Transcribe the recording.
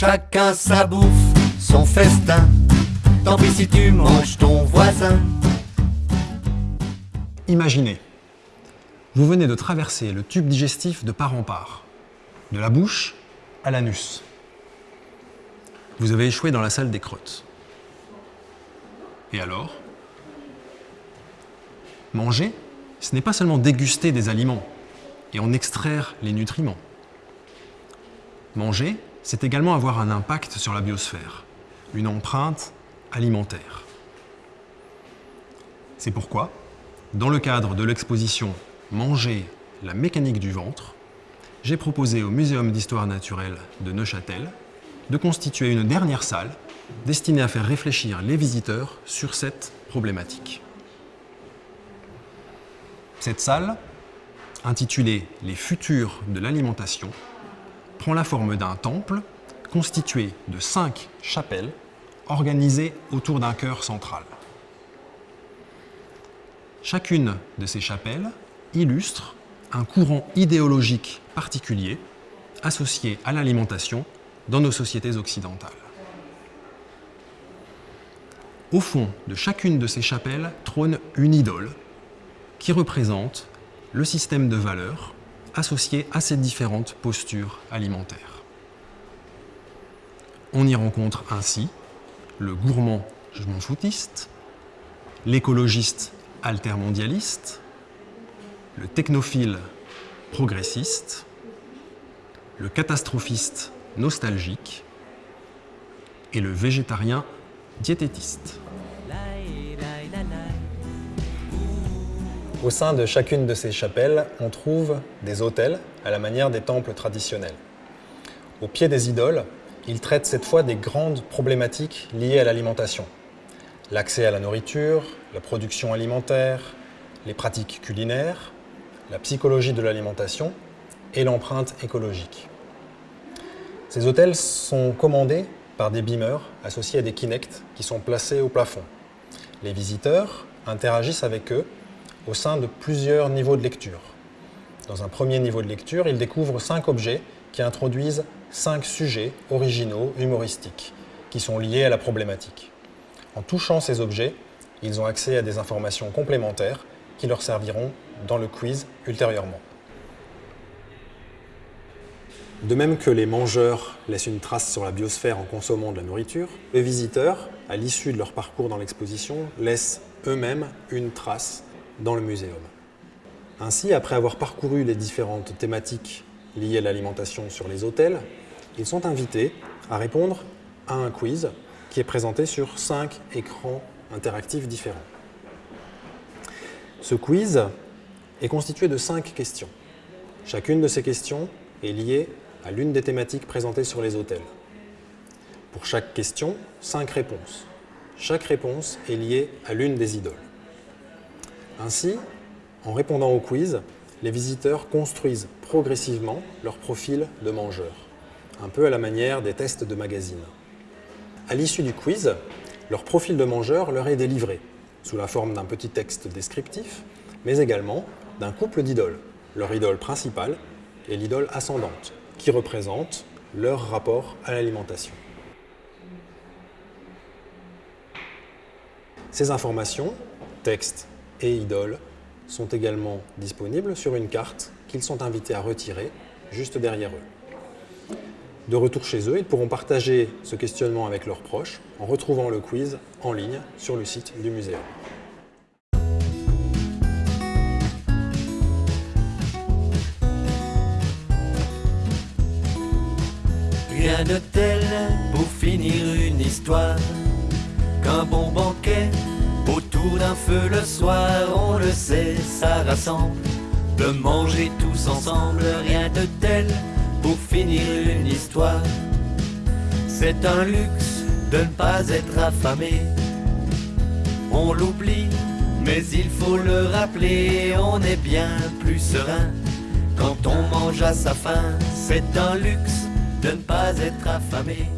Chacun sa bouffe, son festin. Tant pis si tu manges ton voisin. Imaginez, vous venez de traverser le tube digestif de part en part, de la bouche à l'anus. Vous avez échoué dans la salle des crottes. Et alors? Manger, ce n'est pas seulement déguster des aliments et en extraire les nutriments. Manger, c'est également avoir un impact sur la biosphère, une empreinte alimentaire. C'est pourquoi, dans le cadre de l'exposition Manger, la mécanique du ventre, j'ai proposé au Muséum d'histoire naturelle de Neuchâtel de constituer une dernière salle destinée à faire réfléchir les visiteurs sur cette problématique. Cette salle, intitulée « Les futurs de l'alimentation », prend la forme d'un temple constitué de cinq chapelles organisées autour d'un cœur central. Chacune de ces chapelles illustre un courant idéologique particulier associé à l'alimentation dans nos sociétés occidentales. Au fond de chacune de ces chapelles trône une idole qui représente le système de valeurs associé à ces différentes postures alimentaires. On y rencontre ainsi le gourmand je m'en foutiste, l'écologiste altermondialiste, le technophile progressiste, le catastrophiste nostalgique et le végétarien diététiste. Au sein de chacune de ces chapelles, on trouve des autels à la manière des temples traditionnels. Au pied des idoles, ils traitent cette fois des grandes problématiques liées à l'alimentation. L'accès à la nourriture, la production alimentaire, les pratiques culinaires, la psychologie de l'alimentation et l'empreinte écologique. Ces hôtels sont commandés par des beamers associés à des Kinect qui sont placés au plafond. Les visiteurs interagissent avec eux au sein de plusieurs niveaux de lecture. Dans un premier niveau de lecture, ils découvrent cinq objets qui introduisent cinq sujets originaux, humoristiques, qui sont liés à la problématique. En touchant ces objets, ils ont accès à des informations complémentaires qui leur serviront dans le quiz ultérieurement. De même que les mangeurs laissent une trace sur la biosphère en consommant de la nourriture, les visiteurs, à l'issue de leur parcours dans l'exposition, laissent eux-mêmes une trace dans le muséum. Ainsi, après avoir parcouru les différentes thématiques liées à l'alimentation sur les hôtels, ils sont invités à répondre à un quiz qui est présenté sur cinq écrans interactifs différents. Ce quiz est constitué de cinq questions. Chacune de ces questions est liée à l'une des thématiques présentées sur les hôtels. Pour chaque question, cinq réponses. Chaque réponse est liée à l'une des idoles. Ainsi, en répondant au quiz, les visiteurs construisent progressivement leur profil de mangeur, un peu à la manière des tests de magazine. À l'issue du quiz, leur profil de mangeur leur est délivré, sous la forme d'un petit texte descriptif, mais également d'un couple d'idoles, leur idole principale et l'idole ascendante, qui représentent leur rapport à l'alimentation. Ces informations, texte et idoles, sont également disponibles sur une carte qu'ils sont invités à retirer juste derrière eux. De retour chez eux, ils pourront partager ce questionnement avec leurs proches en retrouvant le quiz en ligne sur le site du muséum. Rien de tel pour finir une histoire qu'un bon banquet autour d'un feu le soir. On le sait, ça rassemble de manger tous ensemble. Rien de tel pour finir une histoire. C'est un luxe de ne pas être affamé. On l'oublie, mais il faut le rappeler. On est bien plus serein quand on mange à sa faim. C'est un luxe de ne pas être affamé.